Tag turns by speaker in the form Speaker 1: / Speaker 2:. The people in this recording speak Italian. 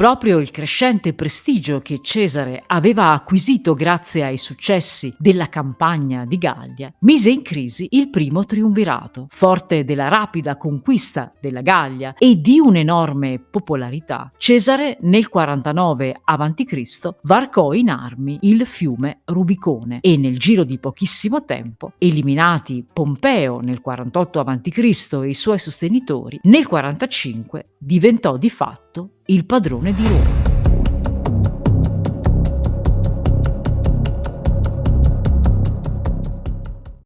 Speaker 1: Proprio il crescente prestigio che Cesare aveva acquisito grazie ai successi della campagna di Gallia mise in crisi il primo triumvirato. Forte della rapida conquista della Gallia e di un'enorme popolarità, Cesare nel 49 a.C. varcò in armi il fiume Rubicone e nel giro di pochissimo tempo, eliminati Pompeo nel 48 a.C. e i suoi sostenitori, nel 45 diventò di fatto il padrone di Roma.